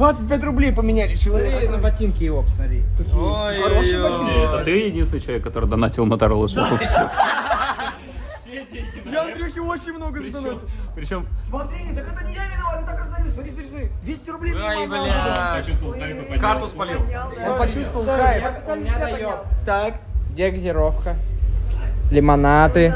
25 рублей поменяли человек. Смотри на ботинки его, посмотри. Ой, хорошие ой, ботинок. ой. Это ты единственный человек, который донатил Моторола Шоу. Все. Я Андрюхе очень много задонатил. Причем Смотри, так это не я виноват, я так разорюсь. Смотри, смотри, смотри. 200 рублей Ай, бля. Карту спалил. Он почувствовал хайп. Так, где газировка? Лимонаты.